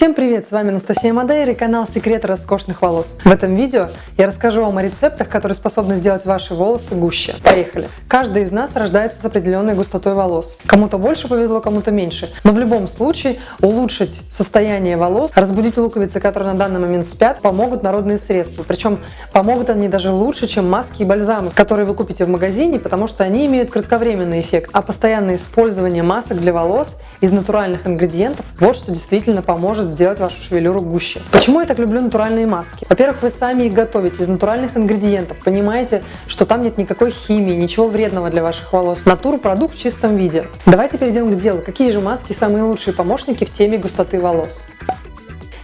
Всем привет, с вами Анастасия Мадейра и канал Секреты роскошных волос. В этом видео я расскажу вам о рецептах, которые способны сделать ваши волосы гуще. Поехали! Каждый из нас рождается с определенной густотой волос. Кому-то больше повезло, кому-то меньше. Но в любом случае улучшить состояние волос, разбудить луковицы, которые на данный момент спят, помогут народные средства. Причем помогут они даже лучше, чем маски и бальзамы, которые вы купите в магазине, потому что они имеют кратковременный эффект. А постоянное использование масок для волос из натуральных ингредиентов – вот что действительно поможет сделать вашу шевелюру гуще. Почему я так люблю натуральные маски? Во-первых, вы сами их готовите из натуральных ингредиентов, понимаете, что там нет никакой химии, ничего вредного для ваших волос. Натура продукт в чистом виде. Давайте перейдем к делу. Какие же маски самые лучшие помощники в теме густоты волос?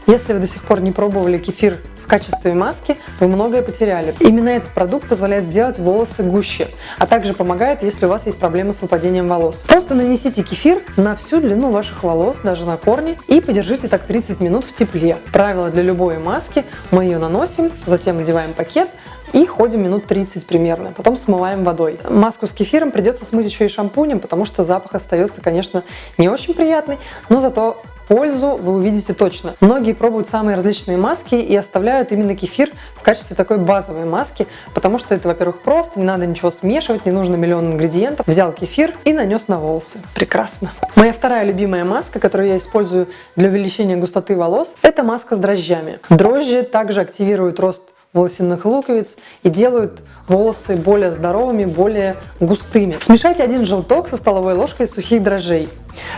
Если вы до сих пор не пробовали кефир качестве маски, вы многое потеряли. Именно этот продукт позволяет сделать волосы гуще, а также помогает, если у вас есть проблемы с выпадением волос. Просто нанесите кефир на всю длину ваших волос, даже на корни, и подержите так 30 минут в тепле. Правило для любой маски. Мы ее наносим, затем надеваем пакет, и ходим минут 30 примерно, потом смываем водой. Маску с кефиром придется смыть еще и шампунем, потому что запах остается, конечно, не очень приятный, но зато Пользу вы увидите точно. Многие пробуют самые различные маски и оставляют именно кефир в качестве такой базовой маски, потому что это, во-первых, просто, не надо ничего смешивать, не нужно миллион ингредиентов. Взял кефир и нанес на волосы. Прекрасно. Моя вторая любимая маска, которую я использую для увеличения густоты волос, это маска с дрожжами. Дрожжи также активируют рост волосяных луковиц и делают волосы более здоровыми, более густыми. Смешайте один желток со столовой ложкой сухих дрожжей.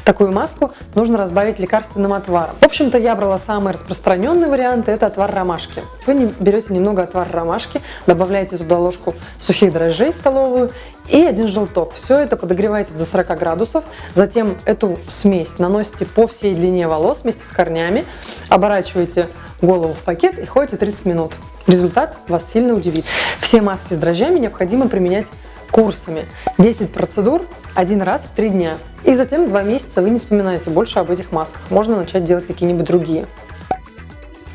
Такую маску нужно разбавить лекарственным отваром. В общем-то, я брала самый распространенный вариант, это отвар ромашки. Вы берете немного отвара ромашки, добавляете туда ложку сухих дрожжей столовую и один желток. Все это подогреваете до 40 градусов, затем эту смесь наносите по всей длине волос вместе с корнями, оборачиваете голову в пакет и ходите 30 минут. Результат вас сильно удивит. Все маски с дрожжами необходимо применять курсами. 10 процедур один раз в 3 дня. И затем 2 месяца вы не вспоминаете больше об этих масках. Можно начать делать какие-нибудь другие.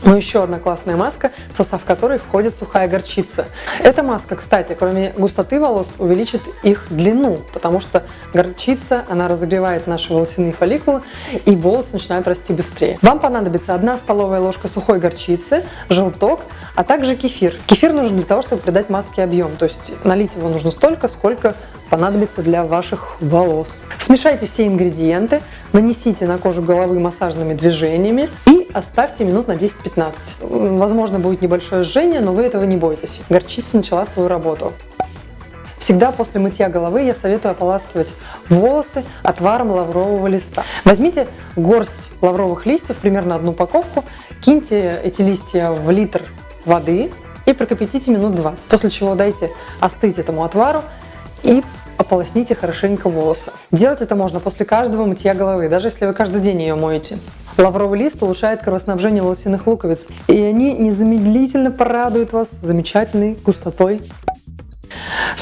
Но еще одна классная маска, в состав которой входит сухая горчица. Эта маска, кстати, кроме густоты волос, увеличит их длину, потому что горчица, она разогревает наши волосяные фолликулы, и волосы начинают расти быстрее. Вам понадобится одна столовая ложка сухой горчицы, желток, а также кефир. Кефир нужен для того, чтобы придать маске объем, то есть налить его нужно столько, сколько понадобится для ваших волос. Смешайте все ингредиенты, нанесите на кожу головы массажными движениями и оставьте минут на 10-15. Возможно, будет небольшое жжение, но вы этого не бойтесь. Горчица начала свою работу. Всегда после мытья головы я советую ополаскивать волосы отваром лаврового листа. Возьмите горсть лавровых листьев, примерно одну упаковку, киньте эти листья в литр воды и прокипятите минут 20, после чего дайте остыть этому отвару и ополосните хорошенько волосы. Делать это можно после каждого мытья головы, даже если вы каждый день ее моете. Лавровый лист улучшает кровоснабжение волосяных луковиц, и они незамедлительно порадуют вас замечательной густотой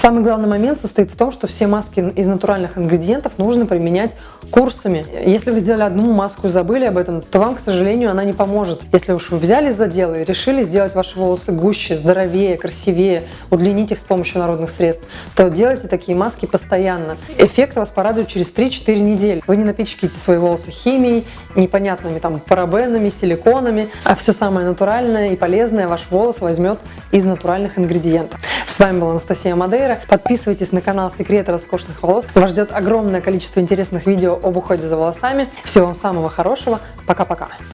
Самый главный момент состоит в том, что все маски из натуральных ингредиентов нужно применять курсами. Если вы сделали одну маску и забыли об этом, то вам, к сожалению, она не поможет. Если уж вы взялись за дело и решили сделать ваши волосы гуще, здоровее, красивее, удлинить их с помощью народных средств, то делайте такие маски постоянно. Эффект вас порадует через 3-4 недели. Вы не напичкаете свои волосы химией, непонятными там парабенами, силиконами, а все самое натуральное и полезное ваш волос возьмет из натуральных ингредиентов. С вами была Анастасия Мадейра. Подписывайтесь на канал Секреты роскошных волос. Вас ждет огромное количество интересных видео об уходе за волосами. Всего вам самого хорошего. Пока-пока.